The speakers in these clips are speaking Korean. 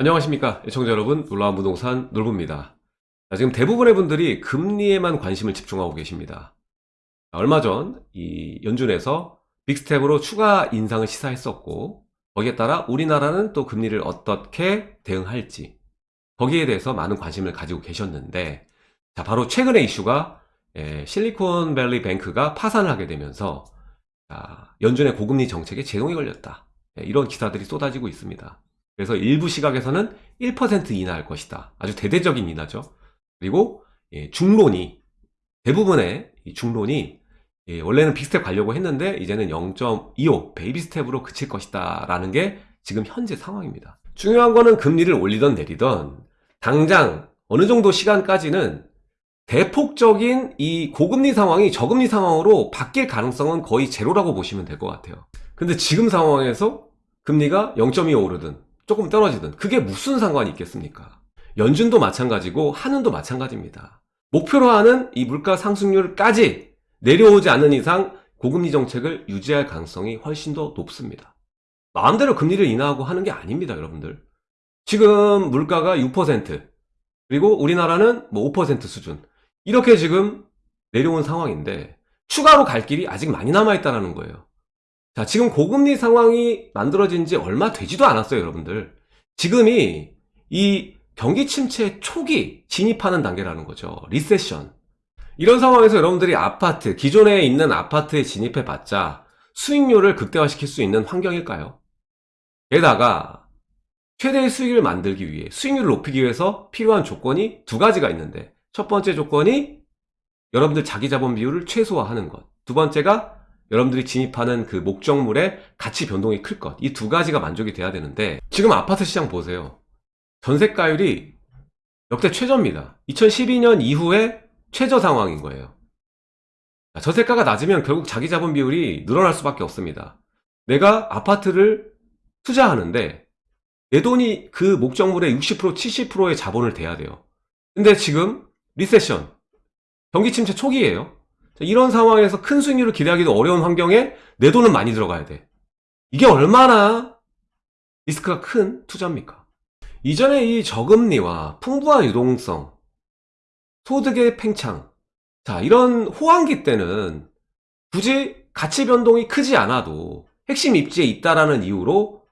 안녕하십니까 애청자 여러분. 놀라운 부동산 놀부입니다. 자, 지금 대부분의 분들이 금리에만 관심을 집중하고 계십니다. 자, 얼마 전 이 연준에서 빅스텝으로 추가 인상을 시사했었고 거기에 따라 우리나라는 또 금리를 어떻게 대응할지 거기에 대해서 많은 관심을 가지고 계셨는데 자 바로 최근의 이슈가 예, 실리콘밸리 뱅크가 파산을 하게 되면서 자, 연준의 고금리 정책에 제동이 걸렸다. 예, 이런 기사들이 쏟아지고 있습니다 그래서 일부 시각에서는 1% 인하할 것이다. 아주 대대적인 인하죠. 그리고 예, 중론이 대부분의 이 중론이 예, 원래는 big step 가려고 했는데 이제는 0.25 baby step으로 그칠 것이다 라는 게 지금 현재 상황입니다. 중요한 거는 금리를 올리던 내리던 당장 어느 정도 시간까지는 대폭적인 이 고금리 상황이 저금리 상황으로 바뀔 가능성은 거의 제로라고 보시면 될 것 같아요. 근데 지금 상황에서 금리가 0.25 오르든 조금 떨어지든 그게 무슨 상관이 있겠습니까? 연준도 마찬가지고 한은도 마찬가지입니다. 목표로 하는 이 물가 상승률까지 내려오지 않는 이상 고금리 정책을 유지할 가능성이 훨씬 더 높습니다. 마음대로 금리를 인하하고 하는 게 아닙니다, 여러분들. 지금 물가가 6% 그리고 우리나라는 뭐 5% 수준 이렇게 지금 내려온 상황인데 추가로 갈 길이 아직 많이 남아있다는 거예요. 자, 지금 고금리 상황이 만들어진 지 얼마 되지도 않았어요, 여러분들. 지금이 이 경기 침체 초기 진입하는 단계라는 거죠. 리세션. 이런 상황에서 여러분들이 아파트, 기존에 있는 아파트에 진입해 봤자 수익률을 극대화시킬 수 있는 환경일까요? 게다가 최대의 수익을 만들기 위해 수익률을 높이기 위해서 필요한 조건이 두 가지가 있는데 첫 번째 조건이 여러분들 자기 자본 비율을 최소화하는 것. 두 번째가 여러분들이 진입하는 그 목적물의 가치 변동이 클 것. 이 두 가지가 만족이 돼야 되는데 지금 아파트 시장 보세요. 전세가율이 역대 최저입니다. 2012년 이후에 최저 상황인 거예요. 전세가가 낮으면 결국 자기 자본 비율이 늘어날 수밖에 없습니다. 내가 아파트를 투자하는데 내 돈이 그 목적물의 60% 70%의 자본을 대야 돼요. 근데 지금 리세션 경기 침체 초기예요. 이런 상황에서 큰 수익률을 기대하기도 어려운 환경에 내 돈은 많이 들어가야 돼. 이게 얼마나 리스크가 큰 투자입니까? 이전에 이 저금리와 풍부한 유동성, 소득의 팽창, 자, 이런 호황기 때는 굳이 가치 변동이 크지 않아도 핵심 입지에 있다라는 이유로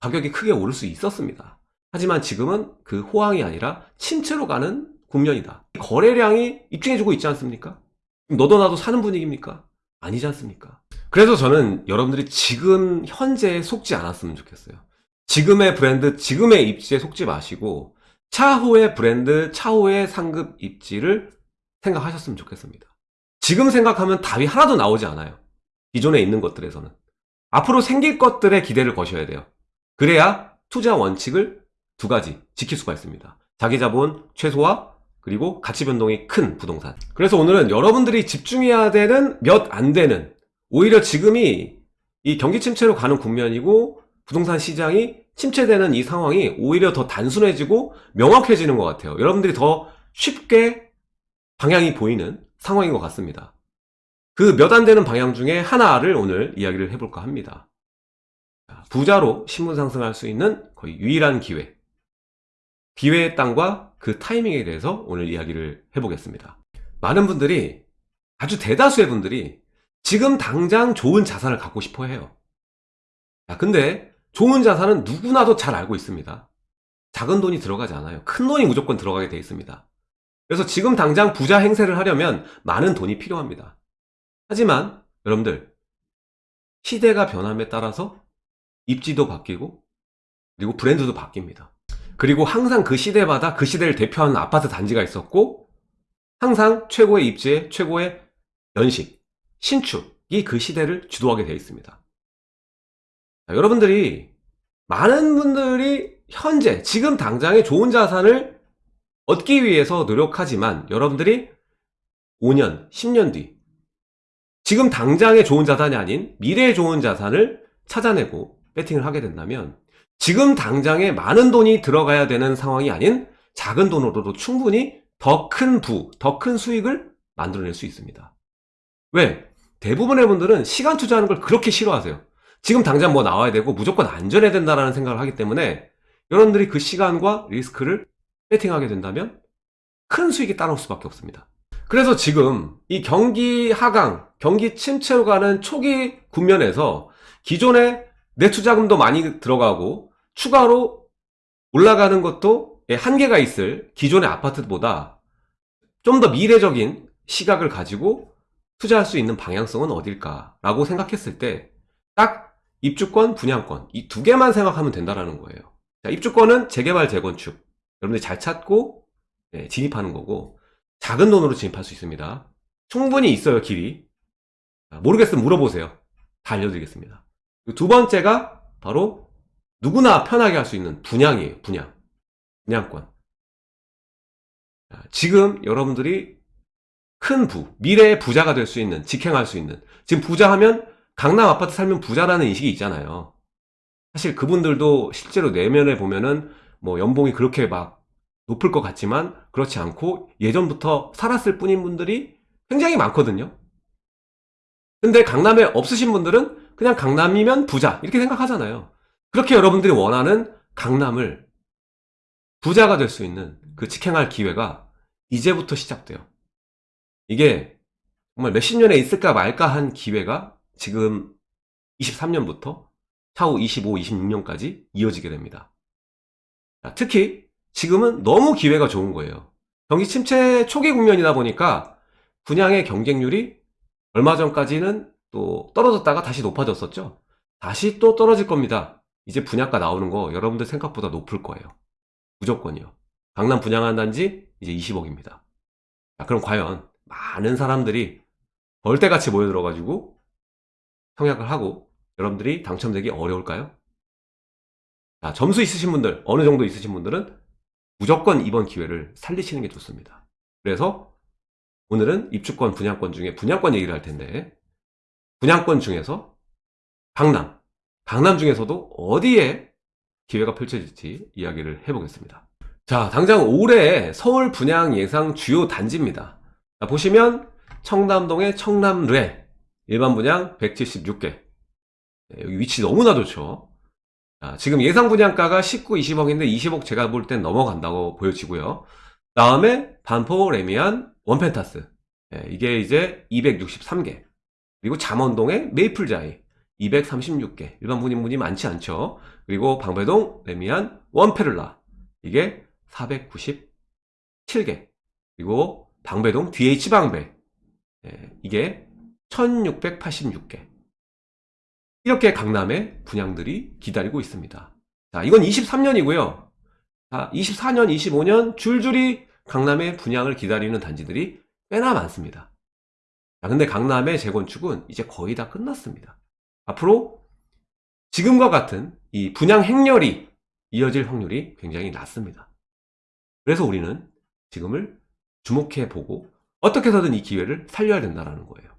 가격이 크게 오를 수 있었습니다. 하지만 지금은 그 호황이 아니라 침체로 가는 국면이다. 거래량이 입증해주고 있지 않습니까? 너도 나도 사는 분위기입니까? 아니지 않습니까? 그래서 저는 여러분들이 지금 현재에 속지 않았으면 좋겠어요. 지금의 브랜드, 지금의 입지에 속지 마시고 차후의 브랜드, 차후의 상급 입지를 생각하셨으면 좋겠습니다. 지금 생각하면 답이 하나도 나오지 않아요. 기존에 있는 것들에서는. 앞으로 생길 것들에 기대를 거셔야 돼요. 그래야 투자 원칙을 두 가지 지킬 수가 있습니다. 자기 자본 최소화, 그리고 가치 변동이 큰 부동산. 그래서 오늘은 여러분들이 집중해야 되는 몇 안 되는 오히려 지금이 이 경기 침체로 가는 국면이고 부동산 시장이 침체되는 이 상황이 오히려 더 단순해지고 명확해지는 것 같아요. 여러분들이 더 쉽게 방향이 보이는 상황인 것 같습니다. 그 몇 안 되는 방향 중에 하나를 오늘 이야기를 해볼까 합니다. 부자로 신분 상승할 수 있는 거의 유일한 기회. 기회의 땅과 그 타이밍에 대해서 오늘 이야기를 해보겠습니다. 많은 분들이 아주 대다수의 분들이 지금 당장 좋은 자산을 갖고 싶어 해요. 야, 근데 좋은 자산은 누구나도 잘 알고 있습니다. 작은 돈이 들어가지 않아요. 큰 돈이 무조건 들어가게 되어 있습니다. 그래서 지금 당장 부자 행세를 하려면 많은 돈이 필요합니다. 하지만 여러분들 시대가 변함에 따라서 입지도 바뀌고 그리고 브랜드도 바뀝니다. 그리고 항상 그 시대마다 그 시대를 대표하는 아파트 단지가 있었고 항상 최고의 입지에 최고의 연식, 신축이 그 시대를 주도하게 되어 있습니다. 자, 여러분들이 많은 분들이 현재 지금 당장의 좋은 자산을 얻기 위해서 노력하지만 여러분들이 5년, 10년 뒤 지금 당장의 좋은 자산이 아닌 미래의 좋은 자산을 찾아내고 배팅을 하게 된다면 지금 당장에 많은 돈이 들어가야 되는 상황이 아닌 작은 돈으로도 충분히 더 큰 부, 더 큰 수익을 만들어낼 수 있습니다. 왜? 대부분의 분들은 시간 투자하는 걸 그렇게 싫어하세요. 지금 당장 뭐 나와야 되고 무조건 안전해야 된다는 생각을 하기 때문에 여러분들이 그 시간과 리스크를 배팅하게 된다면 큰 수익이 따라올 수밖에 없습니다. 그래서 지금 이 경기 하강, 경기 침체로 가는 초기 국면에서 기존에 내 투자금도 많이 들어가고 추가로 올라가는 것도 한계가 있을 기존의 아파트보다 좀 더 미래적인 시각을 가지고 투자할 수 있는 방향성은 어딜까라고 생각했을 때 딱 입주권, 분양권 이 두 개만 생각하면 된다라는 거예요. 자, 입주권은 재개발, 재건축 여러분들이 잘 찾고 네, 진입하는 거고 작은 돈으로 진입할 수 있습니다. 충분히 있어요 길이. 자, 모르겠으면 물어보세요. 다 알려드리겠습니다. 두 번째가 바로 누구나 편하게 할 수 있는 분양이에요. 분양. 분양권. 자, 지금 여러분들이 큰 부, 미래의 부자가 될 수 있는, 직행할 수 있는. 지금 부자 하면 강남 아파트 살면 부자라는 인식이 있잖아요. 사실 그분들도 실제로 내면에 보면은 뭐 연봉이 그렇게 막 높을 것 같지만 그렇지 않고 예전부터 살았을 뿐인 분들이 굉장히 많거든요. 근데 강남에 없으신 분들은 그냥 강남이면 부자 이렇게 생각하잖아요. 그렇게 여러분들이 원하는 강남을 부자가 될 수 있는 그 직행할 기회가 이제부터 시작돼요. 이게 정말 몇십 년에 있을까 말까 한 기회가 지금 23년부터 차후 25, 26년까지 이어지게 됩니다. 자, 특히 지금은 너무 기회가 좋은 거예요. 경기 침체 초기 국면이다 보니까 분양의 경쟁률이 얼마 전까지는 또 떨어졌다가 다시 높아졌었죠. 다시 또 떨어질 겁니다. 이제 분양가 나오는 거 여러분들 생각보다 높을 거예요. 무조건이요. 강남 분양한 단지 이제 20억입니다. 자, 그럼 과연 많은 사람들이 벌떼같이 모여들어가지고 청약을 하고 여러분들이 당첨되기 어려울까요? 자, 점수 있으신 분들, 어느 정도 있으신 분들은 무조건 이번 기회를 살리시는 게 좋습니다. 그래서 오늘은 입주권, 분양권 중에 분양권 얘기를 할 텐데 분양권 중에서 강남, 강남 중에서도 어디에 기회가 펼쳐질지 이야기를 해보겠습니다. 자, 당장 올해 서울 분양 예상 주요 단지입니다. 자, 보시면 청담동의 청남뢰 일반 분양 176개 여기 위치 너무나 좋죠. 자, 지금 예상 분양가가 19, 20억인데 20억 제가 볼 땐 넘어간다고 보여지고요. 다음에 반포 레미안 원펜타스 예, 이게 이제 263개 그리고 잠원동의 메이플자이 236개 일반 분인분이 많지 않죠. 그리고 방배동 레미안 원페를라 이게 497개 그리고 방배동 DH방배 예, 이게 1686개 이렇게 강남에 분양들이 기다리고 있습니다. 자, 이건 23년이고요. 자, 24년, 25년 줄줄이 강남에 분양을 기다리는 단지들이 꽤나 많습니다. 자, 근데 강남의 재건축은 이제 거의 다 끝났습니다. 앞으로 지금과 같은 이 분양 행렬이 이어질 확률이 굉장히 낮습니다. 그래서 우리는 지금을 주목해 보고 어떻게 해서든 이 기회를 살려야 된다는 거예요.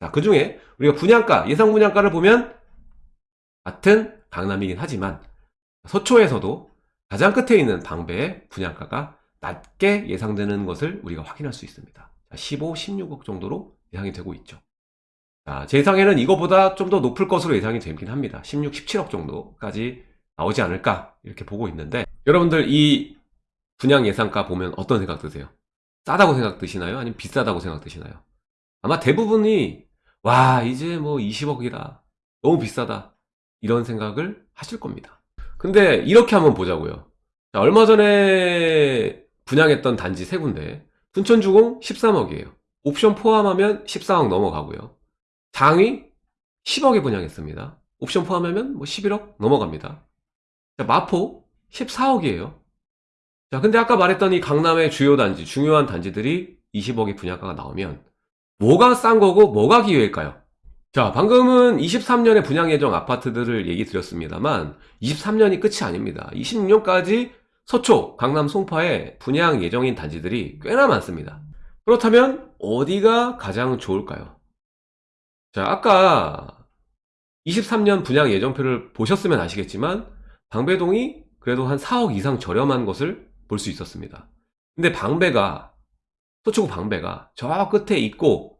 자, 그 중에 우리가 분양가, 예상 분양가를 보면 같은 강남이긴 하지만 서초에서도 가장 끝에 있는 방배의 분양가가 낮게 예상되는 것을 우리가 확인할 수 있습니다. 15, 16억 정도로 예상이 되고 있죠. 자, 제 예상에는 이거보다 좀 더 높을 것으로 예상이 되긴 합니다. 16, 17억 정도까지 나오지 않을까 이렇게 보고 있는데 여러분들 이 분양 예상가 보면 어떤 생각 드세요? 싸다고 생각 드시나요? 아니면 비싸다고 생각 드시나요? 아마 대부분이 와 이제 뭐 20억이다 너무 비싸다 이런 생각을 하실 겁니다 근데 이렇게 한번 보자고요 자, 얼마 전에 분양했던 단지 세 군데 순천주공 13억이에요 옵션 포함하면 14억 넘어가고요 장위 10억에 분양했습니다. 옵션 포함하면 뭐 11억 넘어갑니다. 자, 마포 14억이에요. 자 근데 아까 말했던 이 강남의 주요 단지 중요한 단지들이 20억의 분양가가 나오면 뭐가 싼 거고 뭐가 기회일까요? 자 방금은 23년에 분양 예정 아파트들을 얘기 드렸습니다만 23년이 끝이 아닙니다. 26년까지 서초, 강남 송파에 분양 예정인 단지들이 꽤나 많습니다. 그렇다면 어디가 가장 좋을까요? 자 아까 23년 분양 예정표를 보셨으면 아시겠지만 방배동이 그래도 한 4억 이상 저렴한 것을 볼 수 있었습니다. 근데 방배가 서초구 방배가 저 끝에 있고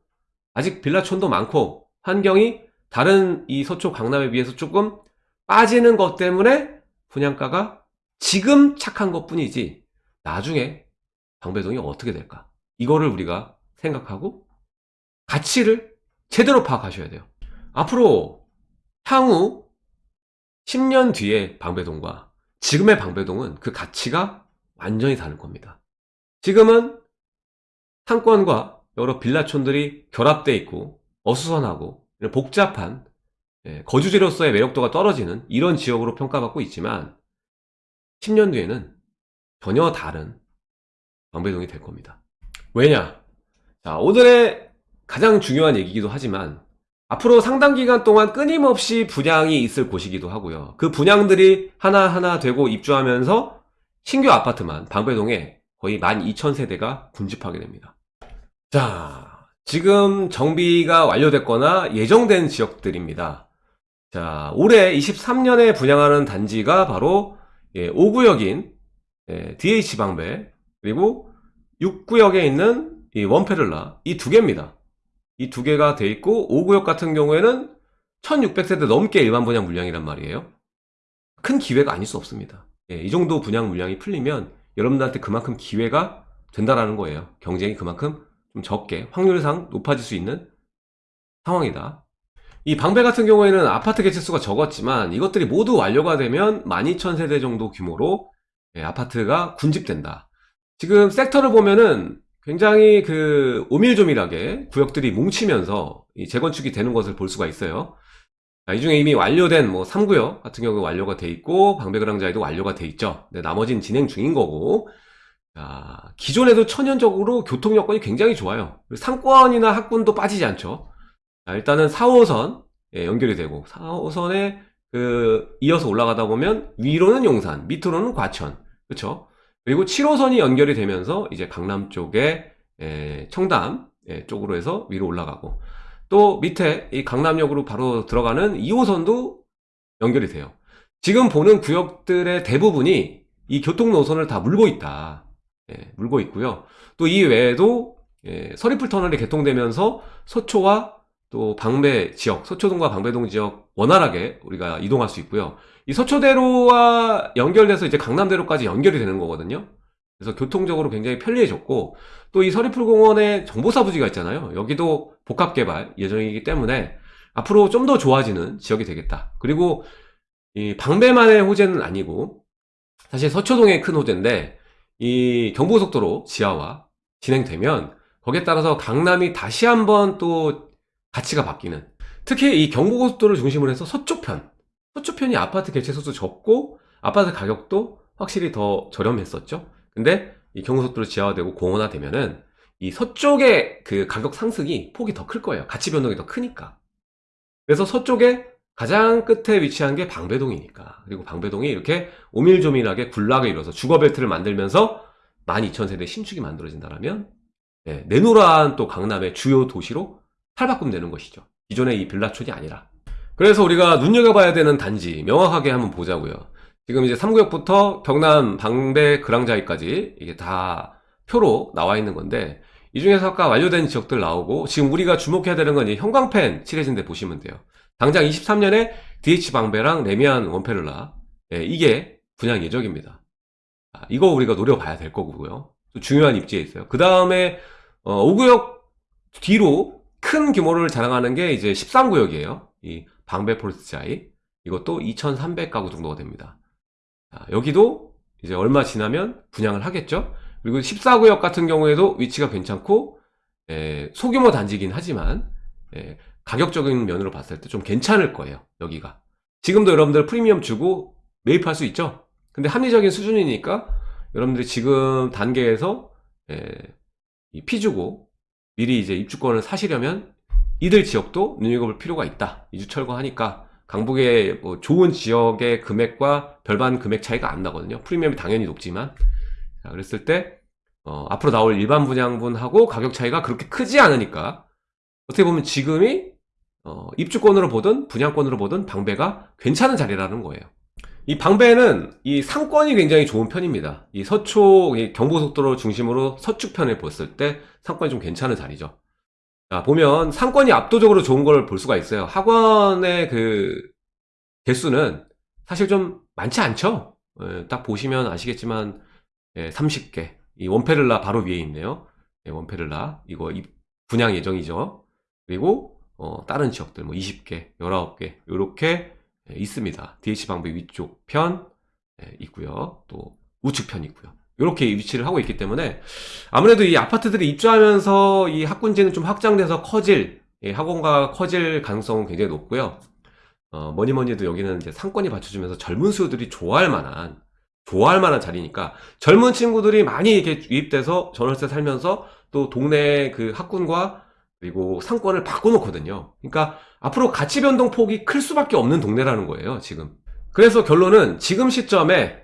아직 빌라촌도 많고 환경이 다른 이 서초 강남에 비해서 조금 빠지는 것 때문에 분양가가 지금 착한 것 뿐이지 나중에 방배동이 어떻게 될까? 이거를 우리가 생각하고 가치를 제대로 파악하셔야 돼요 앞으로 향후 10년 뒤의 방배동과 지금의 방배동은 그 가치가 완전히 다를 겁니다 지금은 상권과 여러 빌라촌들이 결합되어 있고 어수선하고 복잡한 예, 거주지로서의 매력도가 떨어지는 이런 지역으로 평가받고 있지만 10년 뒤에는 전혀 다른 방배동이 될 겁니다. 왜냐? 자, 오늘의 가장 중요한 얘기이기도 하지만 앞으로 상당 기간 동안 끊임없이 분양이 있을 곳이기도 하고요. 그 분양들이 하나하나 되고 입주하면서 신규 아파트만 방배동에 거의 12,000세대가 군집하게 됩니다. 자, 지금 정비가 완료됐거나 예정된 지역들입니다. 자, 올해 23년에 분양하는 단지가 바로 예, 5구역인 예, DH 방배 그리고 6구역에 있는 이 원페를라 이 두 개입니다. 이 두 개가 돼 있고 5구역 같은 경우에는 1600세대 넘게 일반 분양 물량이란 말이에요. 큰 기회가 아닐 수 없습니다. 예, 이 정도 분양 물량이 풀리면 여러분들한테 그만큼 기회가 된다라는 거예요. 경쟁이 그만큼 좀 적게 확률상 높아질 수 있는 상황이다. 이 방배 같은 경우에는 아파트 개체수가 적었지만 이것들이 모두 완료가 되면 12,000세대 정도 규모로 예, 아파트가 군집된다. 지금 섹터를 보면은 굉장히 그 오밀조밀하게 구역들이 뭉치면서 재건축이 되는 것을 볼 수가 있어요. 이 중에 이미 완료된 뭐 3구역 같은 경우 완료가 돼 있고 방배그랑자에도 완료가 돼 있죠. 네, 나머지는 진행 중인 거고 자, 기존에도 천연적으로 교통 여건이 굉장히 좋아요. 상권이나 학군도 빠지지 않죠. 자, 일단은 4호선 예, 연결이 되고 4호선에 그 이어서 올라가다 보면 위로는 용산, 밑으로는 과천, 그렇죠? 그리고 7호선이 연결이 되면서 이제 강남 쪽에 예, 청담 예, 쪽으로 해서 위로 올라가고 또 밑에 이 강남역으로 바로 들어가는 2호선도 연결이 돼요. 지금 보는 구역들의 대부분이 이 교통 노선을 다 물고 있다. 예, 물고 있고요. 또 이 외에도 예, 서리풀 터널이 개통되면서 서초와 또 방배 지역, 서초동과 방배동 지역 원활하게 우리가 이동할 수 있고요. 이 서초대로와 연결돼서 이제 강남대로까지 연결이 되는 거거든요. 그래서 교통적으로 굉장히 편리해졌고 또 이 서리풀 공원에 정보사 부지가 있잖아요. 여기도 복합 개발 예정이기 때문에 앞으로 좀 더 좋아지는 지역이 되겠다. 그리고 이 방배만의 호재는 아니고 사실 서초동의 큰 호재인데 이 경부고속도로 지하화 진행되면 거기에 따라서 강남이 다시 한번 또 가치가 바뀌는 특히 이 경부고속도로를 중심으로 해서 서초편 서초편이 아파트 개체 수도 적고 아파트 가격도 확실히 더 저렴했었죠. 근데 이 경부고속도로 지하화되고 공원화되면은 이 서쪽의 그 가격 상승이 폭이 더 클 거예요. 가치 변동이 더 크니까. 그래서 서쪽에 가장 끝에 위치한 게 방배동이니까. 그리고 방배동이 이렇게 오밀조밀하게 군락을 이뤄서 주거벨트를 만들면서 12,000세대 신축이 만들어진다면 네, 내노란 또 강남의 주요 도시로 탈바꿈되는 것이죠. 기존의 이 빌라촌이 아니라 그래서 우리가 눈여겨봐야 되는 단지 명확하게 한번 보자고요 지금 이제 3구역부터 경남 방배 그랑자이까지 이게 다 표로 나와 있는 건데 이 중에서 아까 완료된 지역들 나오고 지금 우리가 주목해야 되는 건 이 형광펜 칠해진 데 보시면 돼요 당장 23년에 DH방배랑 레미안 원페를라 예, 이게 분양 예정입니다. 아, 이거 우리가 노려봐야 될 거고요. 또 중요한 입지에 있어요. 그 다음에 어, 5구역 뒤로 큰 규모를 자랑하는 게 이제 13구역이에요. 이 방배 폴스자이 이것도 2,300가구 정도가 됩니다. 자, 여기도 이제 얼마 지나면 분양을 하겠죠. 그리고 14구역 같은 경우에도 위치가 괜찮고 예, 소규모 단지긴 하지만 예, 가격적인 면으로 봤을 때 좀 괜찮을 거예요 여기가 지금도 여러분들 프리미엄 주고 매입할 수 있죠 근데 합리적인 수준이니까 여러분들이 지금 단계에서 예, 피 주고 미리 이제 입주권을 사시려면 이들 지역도 눈여겨볼 필요가 있다 이주 철거하니까 강북의 뭐 좋은 지역의 금액과 별반 금액 차이가 안 나거든요 프리미엄이 당연히 높지만 자, 그랬을 때 어, 앞으로 나올 일반 분양분하고 가격 차이가 그렇게 크지 않으니까 어떻게 보면 지금이 어, 입주권으로 보든 분양권으로 보든 방배가 괜찮은 자리라는 거예요. 이 방배는 이 상권이 굉장히 좋은 편입니다. 이 서초 경부속도로 중심으로 서축편을 봤을 때 상권이 좀 괜찮은 자리죠. 자, 보면 상권이 압도적으로 좋은 걸 볼 수가 있어요. 학원의 그 개수는 사실 좀 많지 않죠? 예, 딱 보시면 아시겠지만 예, 30개. 이 원페를라 바로 위에 있네요. 예, 원페를라. 이거 입- 분양 예정이죠. 그리고 어, 다른 지역들 뭐 20개 19개 이렇게 있습니다. DH 방배 위쪽 편 예, 있고요. 또 우측 편 있고요 이렇게 위치를 하고 있기 때문에 아무래도 이 아파트들이 입주하면서 이 학군지는 좀 확장돼서 커질 예, 학원가가 커질 가능성은 굉장히 높고요 어, 뭐니 뭐니 해도 여기는 이제 상권이 받쳐주면서 젊은 수요들이 좋아할 만한, 좋아할 만한 자리니까 젊은 친구들이 많이 이렇게 유입돼서 전월세 살면서 또 동네 그 학군과 그리고 상권을 바꿔놓거든요. 그러니까 앞으로 가치 변동 폭이 클 수밖에 없는 동네라는 거예요, 지금. 그래서 결론은 지금 시점에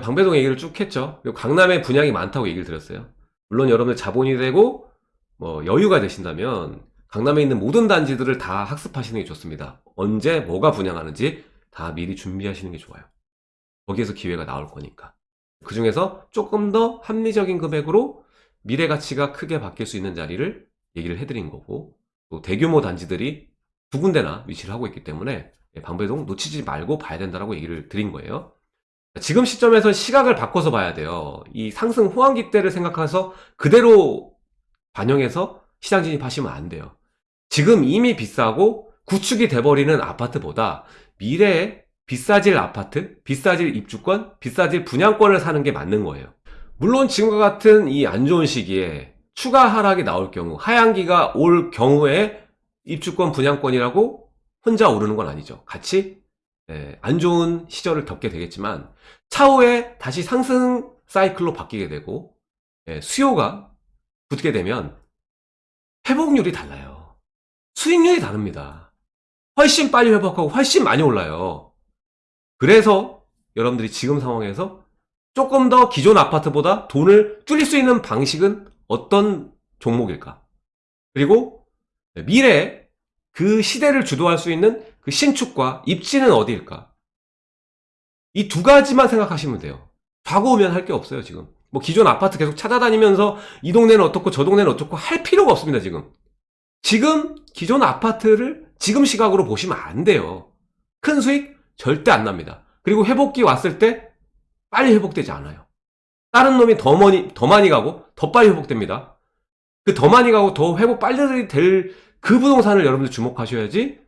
방배동 얘기를 쭉 했죠. 그리고 강남에 분양이 많다고 얘기를 드렸어요. 물론 여러분들 자본이 되고 뭐 여유가 되신다면 강남에 있는 모든 단지들을 다 학습하시는 게 좋습니다. 언제 뭐가 분양하는지 다 미리 준비하시는 게 좋아요. 거기에서 기회가 나올 거니까. 그 중에서 조금 더 합리적인 금액으로 미래 가치가 크게 바뀔 수 있는 자리를 얘기를 해드린 거고, 또 대규모 단지들이 두 군데나 위치를 하고 있기 때문에 방배동 놓치지 말고 봐야 된다라고 얘기를 드린 거예요. 지금 시점에서 시각을 바꿔서 봐야 돼요. 이 상승 호황기 때를 생각해서 그대로 반영해서 시장 진입하시면 안 돼요. 지금 이미 비싸고 구축이 돼버리는 아파트보다 미래에 비싸질 아파트, 비싸질 입주권, 비싸질 분양권을 사는 게 맞는 거예요. 물론 지금과 같은 이 안 좋은 시기에 추가 하락이 나올 경우, 하향기가 올 경우에 입주권 분양권이라고 혼자 오르는 건 아니죠. 같이 예, 안 좋은 시절을 겪게 되겠지만 차후에 다시 상승 사이클로 바뀌게 되고 예, 수요가 붙게 되면 회복률이 달라요. 수익률이 다릅니다. 훨씬 빨리 회복하고 훨씬 많이 올라요. 그래서 여러분들이 지금 상황에서 조금 더 기존 아파트보다 돈을 줄일 수 있는 방식은 어떤 종목일까? 그리고 미래에 그 시대를 주도할 수 있는 그 신축과 입지는 어디일까? 이 두 가지만 생각하시면 돼요. 과거 오면 할 게 없어요, 지금. 뭐 기존 아파트 계속 찾아다니면서 이 동네는 어떻고 저 동네는 어떻고 할 필요가 없습니다, 지금. 지금 기존 아파트를 지금 시각으로 보시면 안 돼요. 큰 수익 절대 안 납니다. 그리고 회복기 왔을 때 빨리 회복되지 않아요. 다른 놈이 더 많이, 더 많이 가고 더 빨리 회복됩니다. 그 더 많이 가고 더 회복 빨리 될 그 부동산을 여러분들 주목하셔야지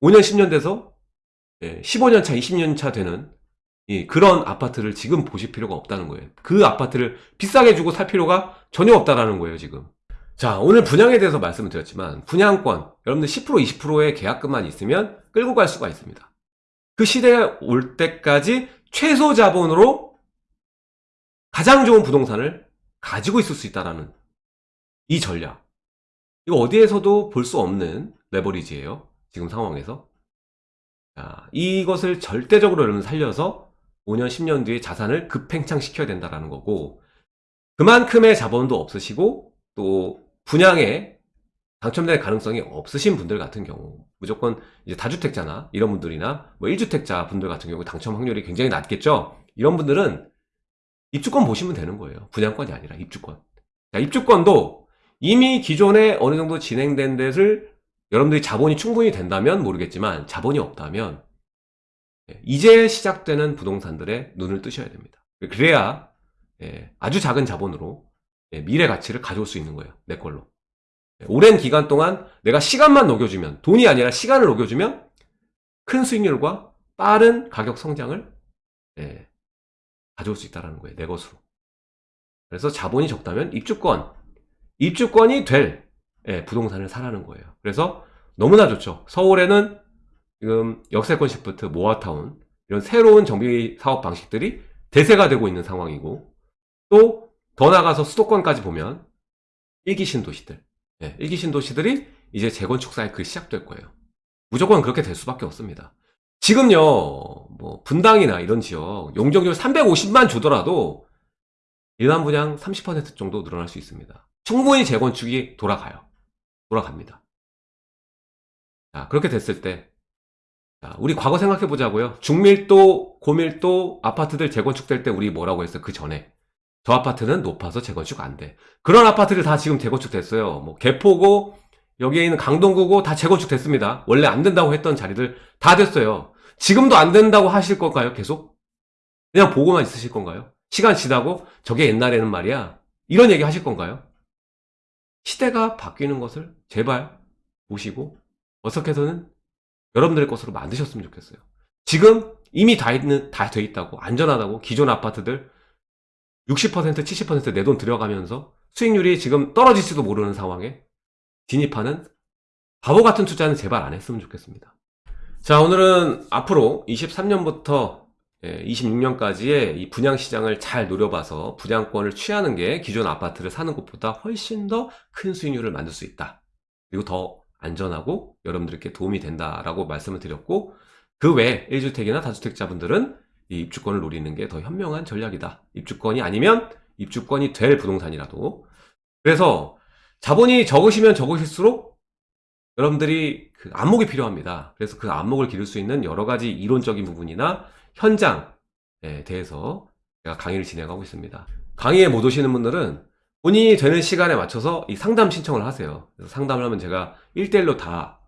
5년, 10년 돼서 15년 차, 20년 차 되는 이 그런 아파트를 지금 보실 필요가 없다는 거예요. 그 아파트를 비싸게 주고 살 필요가 전혀 없다라는 거예요, 지금. 자, 오늘 분양에 대해서 말씀을 드렸지만, 분양권, 여러분들 10% 20%의 계약금만 있으면 끌고 갈 수가 있습니다. 그 시대가 올 때까지 최소 자본으로 가장 좋은 부동산을 가지고 있을 수 있다라는 이 전략. 이거 어디에서도 볼 수 없는 레버리지예요. 지금 상황에서. 자, 이것을 절대적으로 여러분 살려서 5년, 10년 뒤에 자산을 급팽창 시켜야 된다라는 거고, 그만큼의 자본도 없으시고, 또 분양에 당첨될 가능성이 없으신 분들 같은 경우 무조건 이제 다주택자나 이런 분들이나 뭐 1주택자 분들 같은 경우 당첨 확률이 굉장히 낮겠죠 이런 분들은 입주권 보시면 되는 거예요 분양권이 아니라 입주권 자, 입주권도 이미 기존에 어느 정도 진행된 데를 여러분들이 자본이 충분히 된다면 모르겠지만 자본이 없다면 예, 이제 시작되는 부동산들의 눈을 뜨셔야 됩니다 그래야 예, 아주 작은 자본으로 예, 미래 가치를 가져올 수 있는 거예요. 내 걸로. 예, 오랜 기간 동안 내가 시간만 녹여주면, 돈이 아니라 시간을 녹여주면 큰 수익률과 빠른 가격 성장을 예, 가져올 수 있다는 거예요. 내 것으로. 그래서 자본이 적다면 입주권, 입주권이 될 예, 부동산을 사라는 거예요. 그래서 너무나 좋죠. 서울에는 지금 역세권 시프트, 모아타운 이런 새로운 정비 사업 방식들이 대세가 되고 있는 상황이고 또 더 나가서 수도권까지 보면 일기 신도시들, 예, 일기 신도시들이 이제 재건축 사이클이 시작될 거예요. 무조건 그렇게 될 수밖에 없습니다. 지금요, 뭐 분당이나 이런 지역 용적률 350만 주더라도 일반 분양 30% 정도 늘어날 수 있습니다. 충분히 재건축이 돌아가요. 돌아갑니다. 자, 그렇게 됐을 때, 자, 우리 과거 생각해 보자고요. 중밀도, 고밀도 아파트들 재건축될 때 우리 뭐라고 했어요? 그 전에. 저 아파트는 높아서 재건축 안 돼. 그런 아파트들 다 지금 재건축 됐어요. 뭐 개포고 여기에 있는 강동구고 다 재건축 됐습니다. 원래 안 된다고 했던 자리들 다 됐어요. 지금도 안 된다고 하실 걸까요? 계속? 그냥 보고만 있으실 건가요? 시간 지나고 저게 옛날에는 말이야. 이런 얘기 하실 건가요? 시대가 바뀌는 것을 제발 보시고 어떻게 해서는 여러분들의 것으로 만드셨으면 좋겠어요. 지금 이미 다 있는 다 돼 있다고 안전하다고 기존 아파트들 60% 70%내 돈 들여가면서 수익률이 지금 떨어질지도 모르는 상황에 진입하는 바보 같은 투자는 제발 안 했으면 좋겠습니다. 자, 오늘은 앞으로 23년부터 26년까지의 이 분양 시장을 잘 노려봐서 분양권을 취하는 게 기존 아파트를 사는 것보다 훨씬 더 큰 수익률을 만들 수 있다. 그리고 더 안전하고 여러분들께 도움이 된다라고 말씀을 드렸고 그 외에 1주택이나 다주택자분들은 이 입주권을 노리는 게 더 현명한 전략이다. 입주권이 아니면 입주권이 될 부동산이라도. 그래서 자본이 적으시면 적으실수록 여러분들이 그 안목이 필요합니다. 그래서 그 안목을 기를 수 있는 여러 가지 이론적인 부분이나 현장에 대해서 제가 강의를 진행하고 있습니다. 강의에 못 오시는 분들은 본인이 되는 시간에 맞춰서 이 상담 신청을 하세요. 상담을 하면 제가 1대1로 다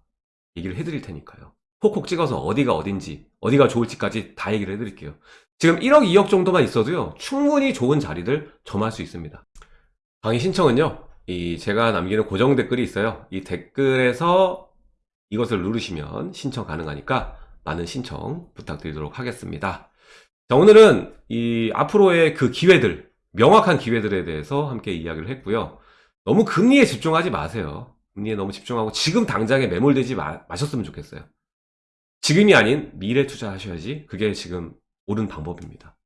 얘기를 해드릴 테니까요. 콕콕 찍어서 어디가 어딘지, 어디가 좋을지까지 다 얘기를 해드릴게요. 지금 1억, 2억 정도만 있어도요, 충분히 좋은 자리들 점할 수 있습니다. 강의 신청은요, 이 제가 남기는 고정 댓글이 있어요. 이 댓글에서 이것을 누르시면 신청 가능하니까 많은 신청 부탁드리도록 하겠습니다. 자, 오늘은 이 앞으로의 그 기회들, 명확한 기회들에 대해서 함께 이야기를 했고요. 너무 금리에 집중하지 마세요. 금리에 너무 집중하고 지금 당장에 매몰되지 마, 마셨으면 좋겠어요. 지금이 아닌 미래 투자하셔야지 그게 지금 옳은 방법입니다.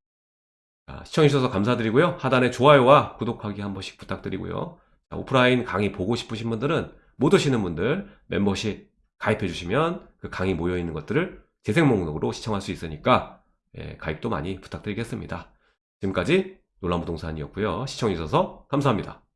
자, 시청해주셔서 감사드리고요. 하단에 좋아요와 구독하기 한 번씩 부탁드리고요. 자, 오프라인 강의 보고 싶으신 분들은 못 오시는 분들 멤버십 가입해 주시면 그 강의 모여 있는 것들을 재생 목록으로 시청할 수 있으니까 예, 가입도 많이 부탁드리겠습니다. 지금까지 놀란 부동산이었고요. 시청해주셔서 감사합니다.